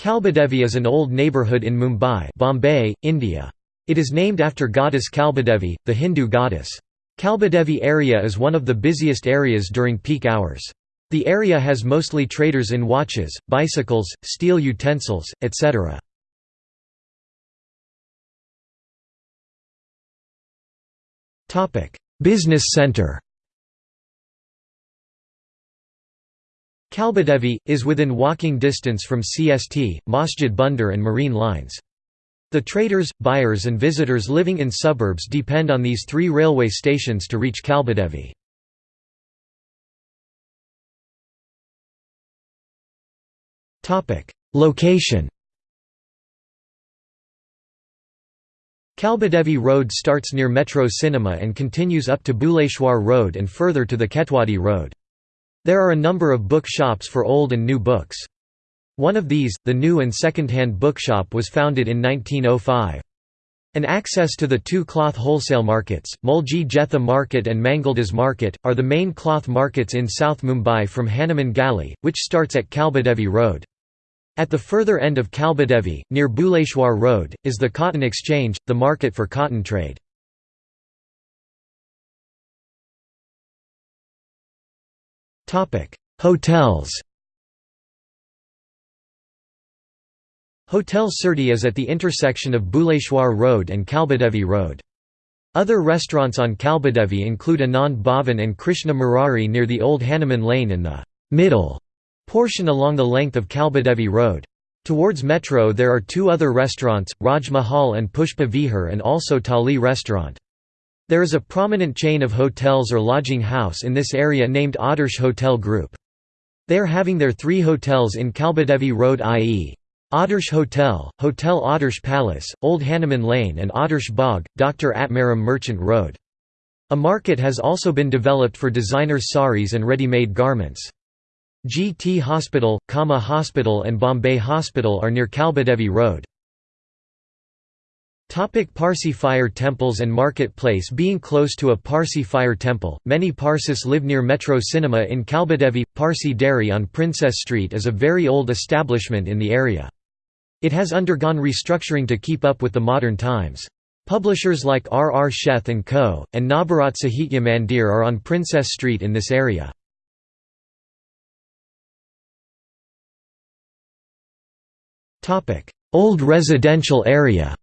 Kalbadevi is an old neighbourhood in Mumbai Bombay, India. It is named after goddess Kalbadevi, the Hindu goddess. Kalbadevi area is one of the busiest areas during peak hours. The area has mostly traders in watches, bicycles, steel utensils, etc. Business centre Kalbadevi, is within walking distance from CST, Masjid Bunder and Marine lines. The traders, buyers and visitors living in suburbs depend on these three railway stations to reach Kalbadevi. Location Kalbadevi Road starts near Metro Cinema and continues up to Bhuleshwar Road and further to the Ketwadi Road. There are a number of bookshops for old and new books. One of these, the New and Second-Hand Bookshop was founded in 1905. An access to the two cloth wholesale markets, Mulji Jetha Market and Mangaldas Market, are the main cloth markets in South Mumbai from Hanuman Gali, which starts at Kalbadevi Road. At the further end of Kalbadevi, near Bhuleshwar Road, is the Cotton Exchange, the market for cotton trade. Hotels Hotel Surti is at the intersection of Bhuleshwar Road and Kalbadevi Road. Other restaurants on Kalbadevi include Anand Bhavan and Krishna Murari near the old Hanuman Lane in the middle portion along the length of Kalbadevi Road. Towards Metro there are two other restaurants, Raj Mahal and Pushpa Vihar and also Thali restaurant. There is a prominent chain of hotels or lodging house in this area named Adarsh Hotel Group. They are having their three hotels in Kalbadevi Road i.e. Adarsh Hotel, Hotel Adarsh Palace, Old Hanuman Lane and Adarsh Bagh, Dr. Atmaram Merchant Road. A market has also been developed for designer saris and ready-made garments. GT Hospital, Cama Hospital and Bombay Hospital are near Kalbadevi Road. Topic Parsi fire temples and marketplace Being close to a Parsi fire temple, many Parsis live near Metro Cinema in Kalbadevi. Parsi Dairy on Princess Street is a very old establishment in the area. It has undergone restructuring to keep up with the modern times. Publishers like R. R. Sheth & Co., and Navbharat Sahitya Mandir are on Princess Street in this area. Old residential area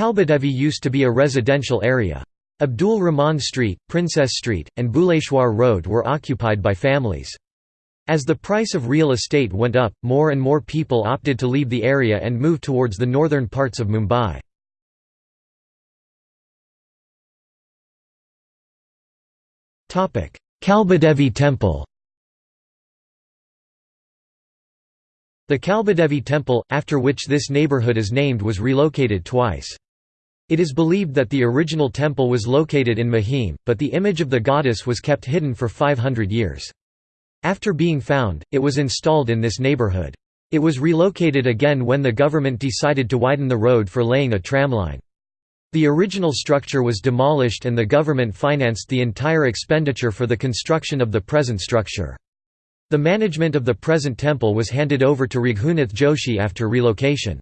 Kalbadevi used to be a residential area. Abdul Rahman Street, Princess Street, and Bhuleshwar Road were occupied by families. As the price of real estate went up, more and more people opted to leave the area and move towards the northern parts of Mumbai. Kalbadevi Temple The Kalbadevi Temple, after which this neighbourhood is named was relocated twice. It is believed that the original temple was located in Mahim, but the image of the goddess was kept hidden for 500 years. After being found, it was installed in this neighborhood. It was relocated again when the government decided to widen the road for laying a tramline. The original structure was demolished and the government financed the entire expenditure for the construction of the present structure. The management of the present temple was handed over to Raghunath Joshi after relocation.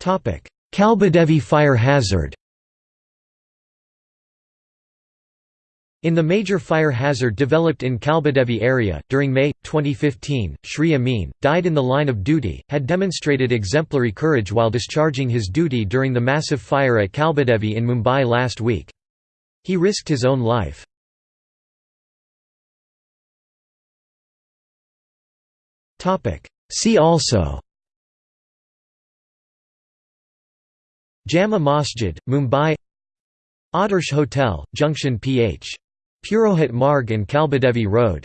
Kalbadevi fire hazard In the major fire hazard developed in Kalbadevi area, during May, 2015, Shri Amin, died in the line of duty, had demonstrated exemplary courage while discharging his duty during the massive fire at Kalbadevi in Mumbai last week. He risked his own life. See also Jama Masjid, Mumbai Adarsh Hotel, Junction PH. Purohit Marg and Kalbadevi Road